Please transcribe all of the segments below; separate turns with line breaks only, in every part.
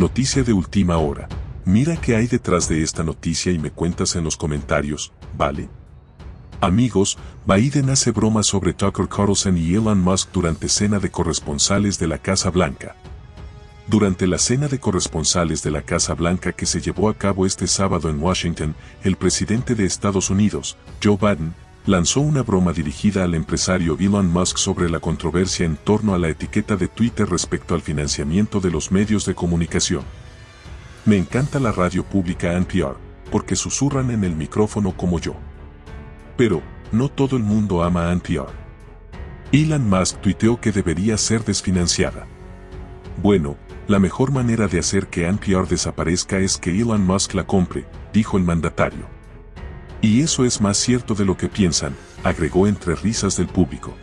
Noticia de última hora. Mira qué hay detrás de esta noticia y me cuentas en los comentarios, ¿vale? Amigos, Biden hace bromas sobre Tucker Carlson y Elon Musk durante cena de corresponsales de la Casa Blanca. Durante la cena de corresponsales de la Casa Blanca que se llevó a cabo este sábado en Washington, el presidente de Estados Unidos, Joe Biden, lanzó una broma dirigida al empresario Elon Musk sobre la controversia en torno a la etiqueta de Twitter respecto al financiamiento de los medios de comunicación. Me encanta la radio pública NPR, porque susurran en el micrófono como yo. Pero, no todo el mundo ama a NPR. Elon Musk tuiteó que debería ser desfinanciada. Bueno, la mejor manera de hacer que NPR desaparezca es que Elon Musk la compre, dijo el mandatario. Y eso es más cierto de lo que piensan, agregó entre risas del público.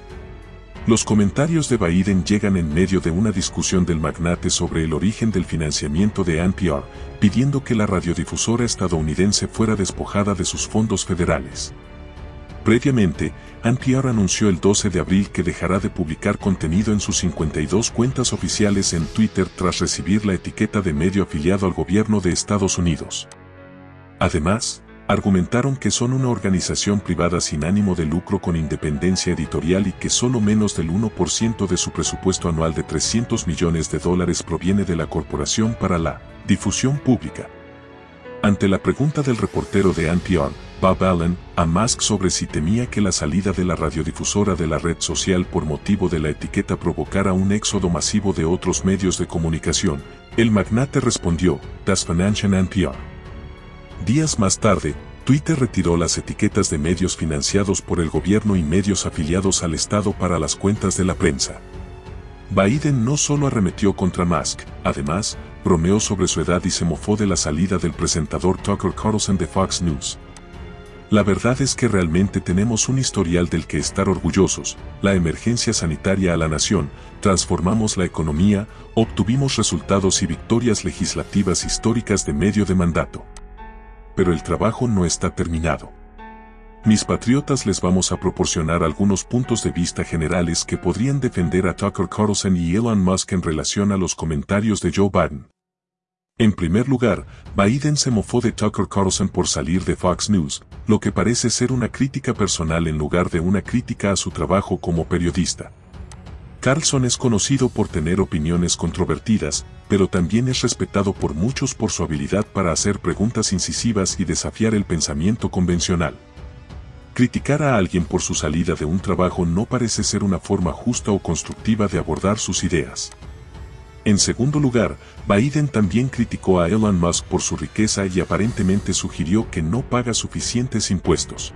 Los comentarios de Biden llegan en medio de una discusión del magnate sobre el origen del financiamiento de NPR, pidiendo que la radiodifusora estadounidense fuera despojada de sus fondos federales. Previamente, NPR anunció el 12 de abril que dejará de publicar contenido en sus 52 cuentas oficiales en Twitter tras recibir la etiqueta de medio afiliado al gobierno de Estados Unidos. Además, argumentaron que son una organización privada sin ánimo de lucro con independencia editorial y que solo menos del 1% de su presupuesto anual de 300 millones de dólares proviene de la Corporación para la Difusión Pública. Ante la pregunta del reportero de NPR, Bob Allen, a Musk sobre si temía que la salida de la radiodifusora de la red social por motivo de la etiqueta provocara un éxodo masivo de otros medios de comunicación, el magnate respondió, Das Financial NPR. Días más tarde, Twitter retiró las etiquetas de medios financiados por el gobierno y medios afiliados al Estado para las cuentas de la prensa. Biden no solo arremetió contra Musk, además, bromeó sobre su edad y se mofó de la salida del presentador Tucker Carlson de Fox News. La verdad es que realmente tenemos un historial del que estar orgullosos, la emergencia sanitaria a la nación, transformamos la economía, obtuvimos resultados y victorias legislativas históricas de medio de mandato. Pero el trabajo no está terminado. Mis patriotas les vamos a proporcionar algunos puntos de vista generales que podrían defender a Tucker Carlson y Elon Musk en relación a los comentarios de Joe Biden. En primer lugar, Biden se mofó de Tucker Carlson por salir de Fox News, lo que parece ser una crítica personal en lugar de una crítica a su trabajo como periodista. Carlson es conocido por tener opiniones controvertidas, pero también es respetado por muchos por su habilidad para hacer preguntas incisivas y desafiar el pensamiento convencional. Criticar a alguien por su salida de un trabajo no parece ser una forma justa o constructiva de abordar sus ideas. En segundo lugar, Biden también criticó a Elon Musk por su riqueza y aparentemente sugirió que no paga suficientes impuestos.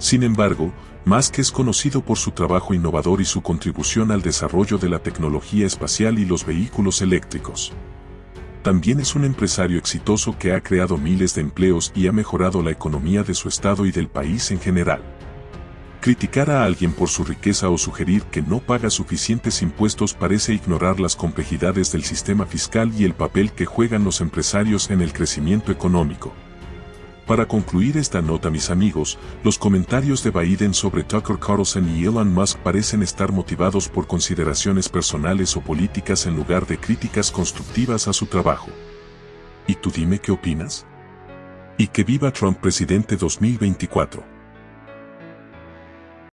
Sin embargo, Musk es conocido por su trabajo innovador y su contribución al desarrollo de la tecnología espacial y los vehículos eléctricos. También es un empresario exitoso que ha creado miles de empleos y ha mejorado la economía de su estado y del país en general. Criticar a alguien por su riqueza o sugerir que no paga suficientes impuestos parece ignorar las complejidades del sistema fiscal y el papel que juegan los empresarios en el crecimiento económico. Para concluir esta nota mis amigos, los comentarios de Biden sobre Tucker Carlson y Elon Musk parecen estar motivados por consideraciones personales o políticas en lugar de críticas constructivas a su trabajo. ¿Y tú dime qué opinas? Y que viva Trump presidente 2024.